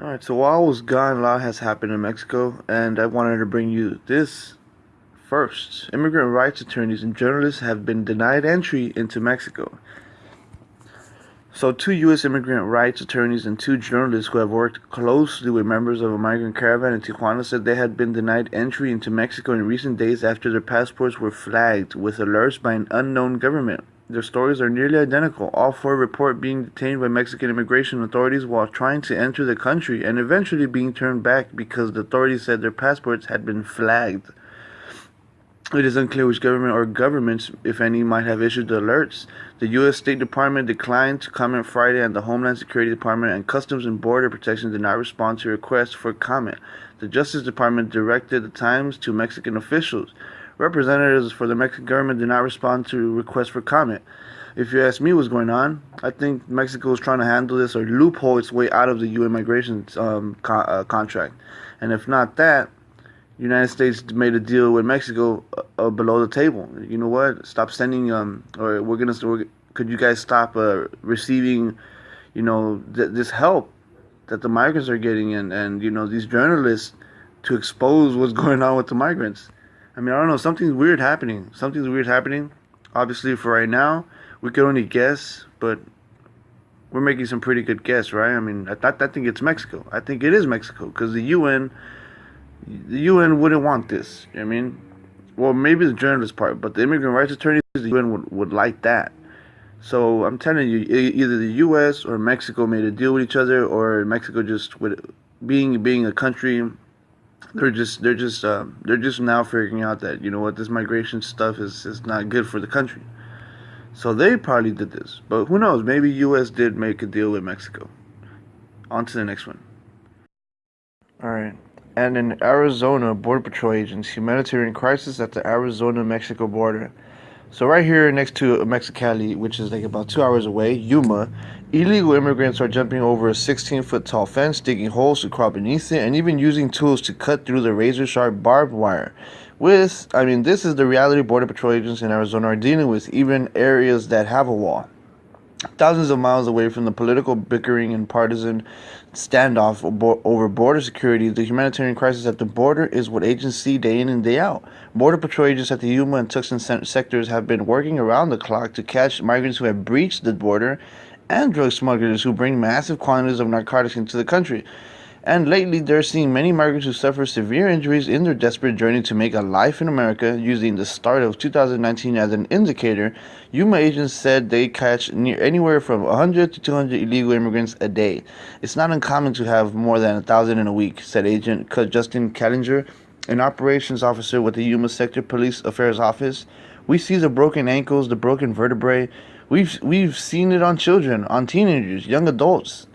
Alright, so while I was gone, a lot has happened in Mexico, and I wanted to bring you this first. Immigrant rights attorneys and journalists have been denied entry into Mexico. So, two U.S. immigrant rights attorneys and two journalists who have worked closely with members of a migrant caravan in Tijuana said they had been denied entry into Mexico in recent days after their passports were flagged with alerts by an unknown government. Their stories are nearly identical. All four report being detained by Mexican immigration authorities while trying to enter the country and eventually being turned back because the authorities said their passports had been flagged. It is unclear which government or governments, if any, might have issued the alerts. The U.S. State Department declined to comment Friday, and the Homeland Security Department and Customs and Border Protection did not respond to requests for comment. The Justice Department directed the Times to Mexican officials. Representatives for the Mexican government did not respond to requests for comment. If you ask me what's going on, I think Mexico is trying to handle this or loophole its way out of the UN migration um, co uh, contract. And if not that, United States made a deal with Mexico uh, uh, below the table. You know what? Stop sending um, or we're gonna. We're, could you guys stop uh, receiving, you know, th this help that the migrants are getting and and you know these journalists to expose what's going on with the migrants. I mean, I don't know. Something's weird happening. Something's weird happening. Obviously, for right now, we could only guess, but we're making some pretty good guess, right? I mean, I, I think it's Mexico. I think it is Mexico because the UN, the UN wouldn't want this. I mean, well, maybe the journalist part, but the immigrant rights attorneys, the UN would, would like that. So I'm telling you, either the U.S. or Mexico made a deal with each other, or Mexico just with being being a country they're just they're just uh, they're just now figuring out that you know what this migration stuff is is not good for the country. So they probably did this, but who knows? Maybe U.S. did make a deal with Mexico. On to the next one. All right. And in Arizona, Border Patrol agents humanitarian crisis at the Arizona-Mexico border. So right here next to Mexicali, which is like about two hours away, Yuma, illegal immigrants are jumping over a 16-foot tall fence, digging holes to crawl beneath it, and even using tools to cut through the razor-sharp barbed wire. With, I mean, this is the reality Border Patrol agents in Arizona are dealing with, even areas that have a wall. Thousands of miles away from the political bickering and partisan standoff over border security, the humanitarian crisis at the border is what agents see day in and day out. Border Patrol agents at the Yuma and Tucson sectors have been working around the clock to catch migrants who have breached the border and drug smugglers who bring massive quantities of narcotics into the country. And lately, they're seeing many migrants who suffer severe injuries in their desperate journey to make a life in America. Using the start of 2019 as an indicator, Yuma agents said they catch near anywhere from 100 to 200 illegal immigrants a day. It's not uncommon to have more than a thousand in a week, said Agent Justin Callinger, an operations officer with the Yuma Sector Police Affairs Office. We see the broken ankles, the broken vertebrae. We've we've seen it on children, on teenagers, young adults.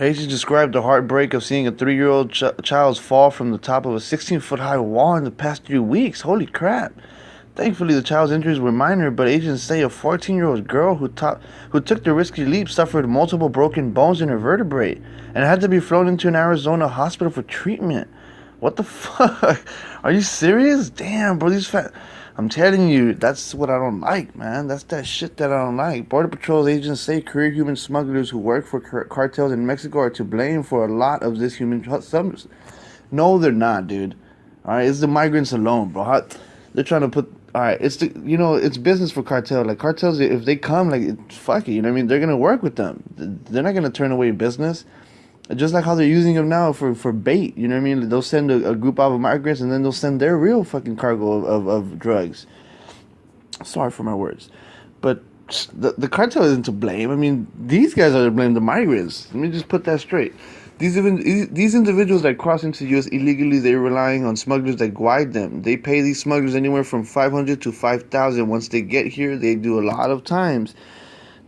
Hayes described the heartbreak of seeing a three-year-old ch- child's fall from the top of a 16-foot-high wall in the past three weeks. Holy crap! Thankfully, the child's injuries were minor, but agents say a 14-year-old girl who, ta- who took the risky leap suffered multiple broken bones in her vertebrae and had to be flown into an Arizona hospital for treatment. What the fuck? Are you serious? Damn, bro, these fat. I'm telling you, that's what I don't like, man. That's that shit that I don't like. Border Patrol agents say career human smugglers who work for cartels in Mexico are to blame for a lot of this human. Some, no, they're not, dude. All right, it's the migrants alone, bro. How, they're trying to put. All right, it's the you know it's business for cartel. Like cartels, if they come, like fuck it, you know what I mean. They're gonna work with them. They're not gonna turn away business just like how they're using them now for, for bait. You know what I mean? They'll send a, a group of migrants and then they'll send their real fucking cargo of, of, of drugs. Sorry for my words. But the, the cartel isn't to blame. I mean, these guys are to blame, the migrants. Let me just put that straight. These even these individuals that cross into the U.S. illegally, they're relying on smugglers that guide them. They pay these smugglers anywhere from five hundred to five thousand. Once they get here, they do a lot of times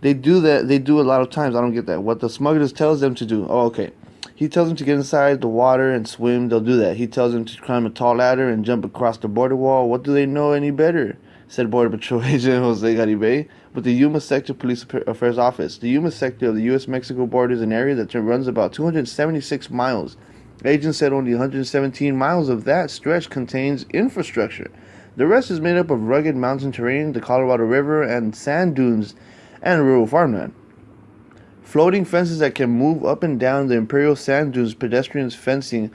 they do that. They do a lot of times. I don't get that. What the smugglers tells them to do. Oh, okay. He tells them to get inside the water and swim. They'll do that. He tells them to climb a tall ladder and jump across the border wall. What do they know any better? Said Border Patrol Agent Jose Garibay. with the Yuma Sector Police Affairs Office. The Yuma sector of the U.S. Mexico border is an area that runs about 276 miles. Agents said only 117 miles of that stretch contains infrastructure. The rest is made up of rugged mountain terrain, the Colorado River, and sand dunes, and rural farmland. Floating fences that can move up and down the imperial sand dunes, pedestrians fencing,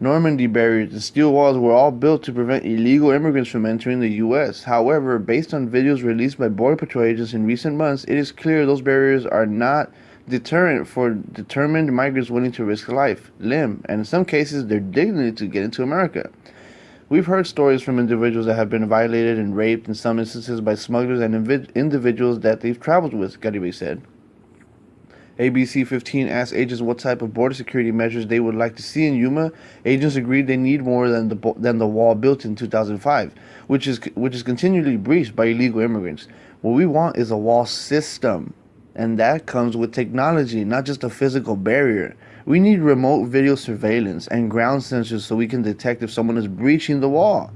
Normandy barriers, and steel walls were all built to prevent illegal immigrants from entering the U.S. However, based on videos released by Border Patrol agents in recent months, it is clear those barriers are not deterrent for determined migrants willing to risk life, limb, and in some cases their dignity to get into America. We've heard stories from individuals that have been violated and raped in some instances by smugglers and invi- individuals that they've traveled with, Garibay said. ABC 15 asked agents what type of border security measures they would like to see in Yuma. Agents agreed they need more than the than the wall built in 2005, which is which is continually breached by illegal immigrants. What we want is a wall system, and that comes with technology, not just a physical barrier. We need remote video surveillance and ground sensors so we can detect if someone is breaching the wall,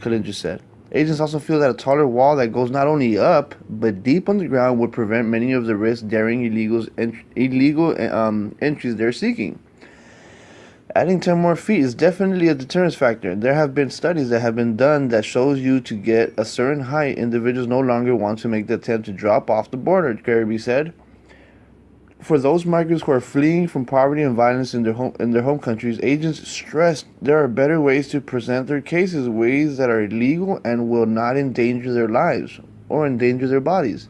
Killinger said. Agents also feel that a taller wall that goes not only up but deep underground would prevent many of the risks daring illegals ent- illegal um, entries they're seeking. Adding 10 more feet is definitely a deterrence factor. There have been studies that have been done that shows you to get a certain height, individuals no longer want to make the attempt to drop off the border, Garibay said for those migrants who are fleeing from poverty and violence in their home in their home countries, agents stressed there are better ways to present their cases, ways that are legal and will not endanger their lives or endanger their bodies.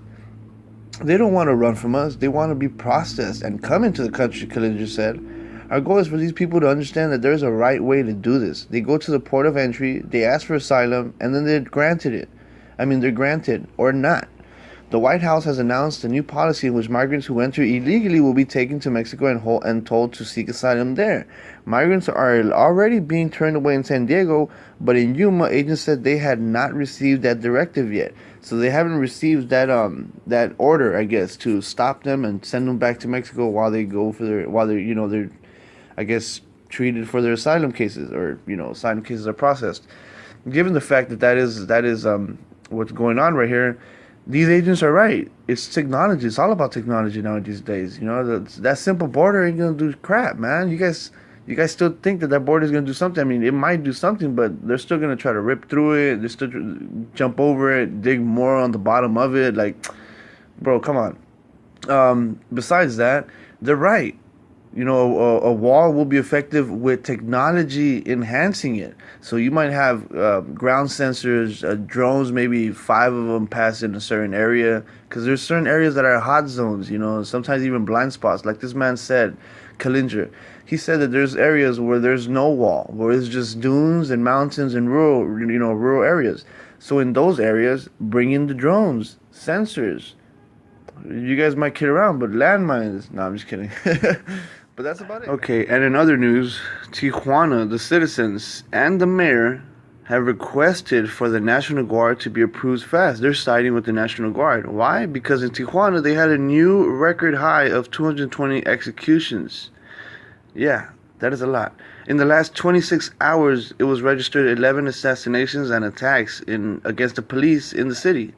They don't want to run from us. They want to be processed and come into the country, Killinger said. Our goal is for these people to understand that there's a right way to do this. They go to the port of entry, they ask for asylum, and then they're granted it. I mean, they're granted or not. The White House has announced a new policy in which migrants who enter illegally will be taken to Mexico and, and told to seek asylum there. Migrants are already being turned away in San Diego, but in Yuma, agents said they had not received that directive yet. So they haven't received that um that order, I guess, to stop them and send them back to Mexico while they go for their while they're you know they're, I guess, treated for their asylum cases or you know asylum cases are processed. Given the fact that that is that is um what's going on right here these agents are right. It's technology. It's all about technology now these days. You know, that, that simple border ain't gonna do crap, man. You guys, you guys still think that that border is gonna do something. I mean, it might do something, but they're still gonna try to rip through it. They still jump over it, dig more on the bottom of it. Like, bro, come on. Um, besides that, they're right you know, a, a, wall will be effective with technology enhancing it. So you might have uh, ground sensors, uh, drones, maybe five of them pass in a certain area, because there's certain areas that are hot zones. You know, sometimes even blind spots. Like this man said, Killinger, he said that there's areas where there's no wall, where it's just dunes and mountains and rural, you know, rural areas. So in those areas, bring in the drones, sensors. You guys might kid around, but landmines. No, I'm just kidding. But that's about it. Okay, and in other news, Tijuana, the citizens, and the mayor have requested for the National Guard to be approved fast. They're siding with the National Guard. Why? Because in Tijuana, they had a new record high of 220 executions. Yeah, that is a lot. In the last 26 hours, it was registered 11 assassinations and attacks in against the police in the city.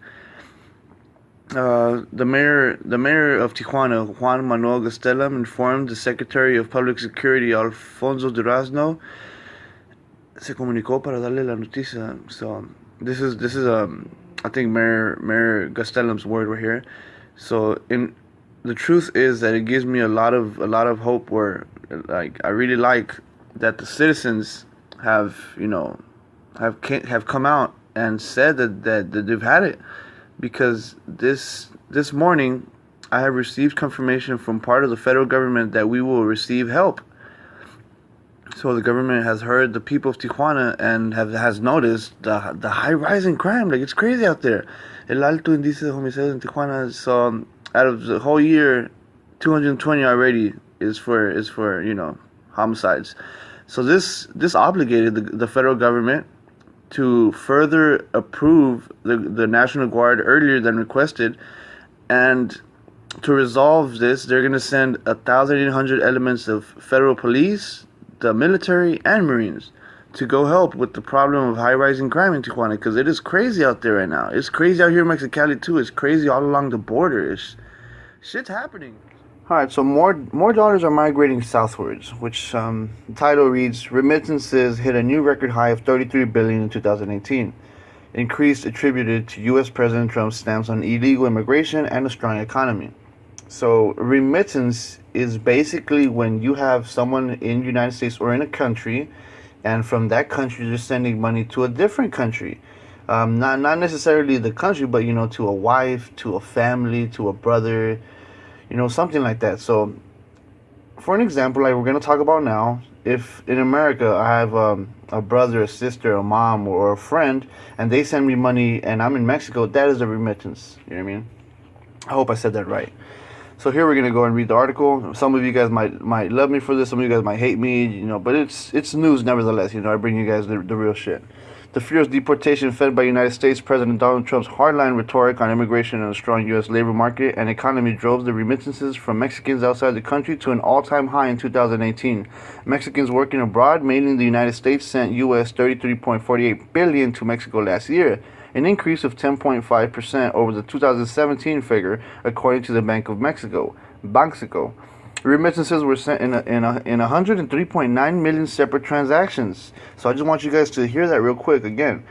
Uh, the mayor, the mayor of Tijuana, Juan Manuel Gastelum, informed the Secretary of Public Security, Alfonso Durazno, se comunicó para darle la noticia. So this is this is um I think Mayor Mayor Gastelum's word right here. So in the truth is that it gives me a lot of a lot of hope. Where like I really like that the citizens have you know have have come out and said that that, that they've had it because this this morning I have received confirmation from part of the federal government that we will receive help. So the government has heard the people of Tijuana and have has noticed the the high rise in crime. Like it's crazy out there. El alto índice de homicidios in Tijuana. So um, out of the whole year, 220 already is for is for you know homicides. So this this obligated the, the federal government to further approve the, the National Guard earlier than requested. And to resolve this, they're going to send 1,800 elements of federal police, the military, and Marines to go help with the problem of high rising crime in Tijuana because it is crazy out there right now. It's crazy out here in Mexicali too. It's crazy all along the border. It's, shit's happening. All right, so more more dollars are migrating southwards, which um, the title reads: Remittances hit a new record high of 33 billion in 2018. Increase attributed to U.S. President Trump's stance on illegal immigration and a strong economy. So remittance is basically when you have someone in the United States or in a country, and from that country they're sending money to a different country. Um, not not necessarily the country, but you know, to a wife, to a family, to a brother you know, something like that. So, for an example, like we're gonna talk about now, if in America I have um, a brother, a sister, a mom, or a friend, and they send me money, and I'm in Mexico, that is a remittance. You know what I mean? I hope I said that right. So here we're gonna go and read the article. Some of you guys might might love me for this. Some of you guys might hate me. You know, but it's it's news nevertheless. You know, I bring you guys the, the real shit. The fear of deportation fed by United States President Donald Trump's hardline rhetoric on immigration and a strong U.S. labor market and economy drove the remittances from Mexicans outside the country to an all-time high in 2018. Mexicans working abroad, mainly in the United States, sent U.S. 33.48 billion to Mexico last year, an increase of 10.5% over the 2017 figure, according to the Bank of Mexico, Banxico. Remittances were sent in a, in a, in 103.9 million separate transactions. So I just want you guys to hear that real quick again.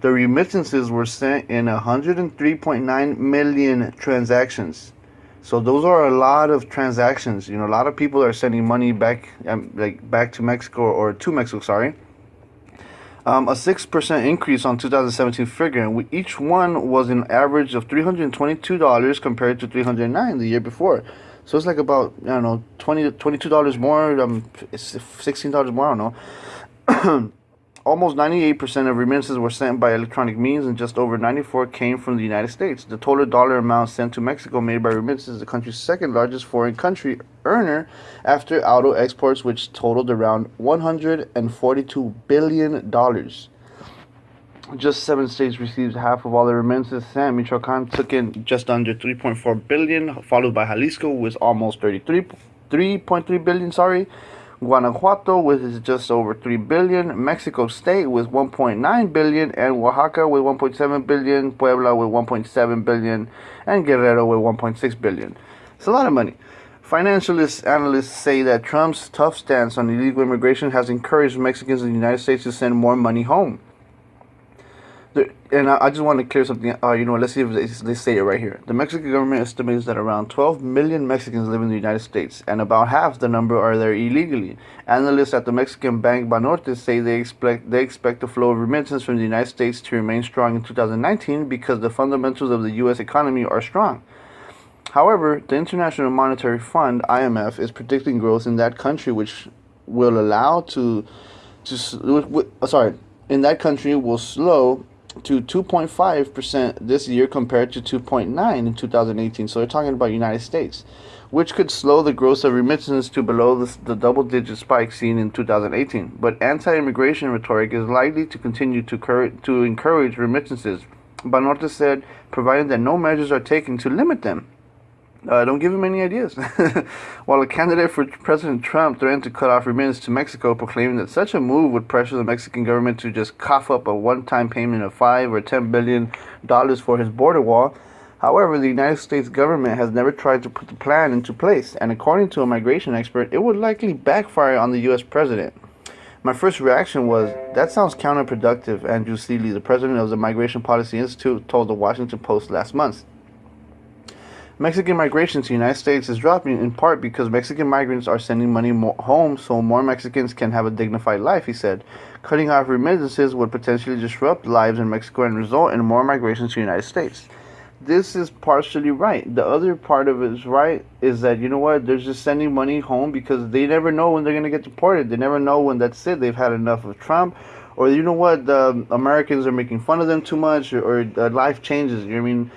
The remittances were sent in 103.9 million transactions. So those are a lot of transactions. You know, a lot of people are sending money back, um, like back to Mexico or to Mexico. Sorry. Um, a six percent increase on 2017 figure, and each one was an average of 322 dollars compared to 309 the year before. So it's like about I don't know 20 22 dollars more, um, sixteen dollars more. I don't know. Almost 98% of remittances were sent by electronic means, and just over 94 came from the United States. The total dollar amount sent to Mexico made by remittances is the country's second largest foreign country earner after auto exports, which totaled around 142 billion dollars. Just seven states received half of all the remittances sent. Michoacan took in just under 3.4 billion, followed by Jalisco with almost 33, 3.3 billion. Sorry, Guanajuato with just over 3 billion, Mexico State with 1.9 billion, and Oaxaca with 1.7 billion, Puebla with 1.7 billion, and Guerrero with 1.6 billion. It's a lot of money. Financialist analysts say that Trump's tough stance on illegal immigration has encouraged Mexicans in the United States to send more money home and I, just want to clear something. Uh, you know, let's see if they, they say it right here. The Mexican government estimates that around 12 million Mexicans live in the United States, and about half the number are there illegally. Analysts at the Mexican bank Banorte say they expect they expect the flow of remittances from the United States to remain strong in 2019 because the fundamentals of the U.S. economy are strong. However, the International Monetary Fund (IMF) is predicting growth in that country, which will allow to to sorry in that country will slow to 2.5% this year compared to 2.9 in 2018. So they're talking about United States, which could slow the growth of remittances to below the, the double-digit spike seen in 2018. But anti-immigration rhetoric is likely to continue to, cur- to encourage remittances. Banorte said, provided that no measures are taken to limit them. Uh, don't give him any ideas. While a candidate for President Trump threatened to cut off remittances to Mexico, proclaiming that such a move would pressure the Mexican government to just cough up a one-time payment of five or ten billion dollars for his border wall. However, the United States government has never tried to put the plan into place, and according to a migration expert, it would likely backfire on the U.S. president. My first reaction was, that sounds counterproductive, Andrew Selee, the president of the Migration Policy Institute, told the Washington Post last month. Mexican migration to the United States is dropping in part because Mexican migrants are sending money home so more Mexicans can have a dignified life, he said. Cutting off remittances would potentially disrupt lives in Mexico and result in more migration to the United States. This is partially right. The other part of it is right is that, you know what, they're just sending money home because they never know when they're going to get deported. They never know when that's it. They've had enough of Trump or you know what, the Americans are making fun of them too much, or, or uh, life changes. You know I mean,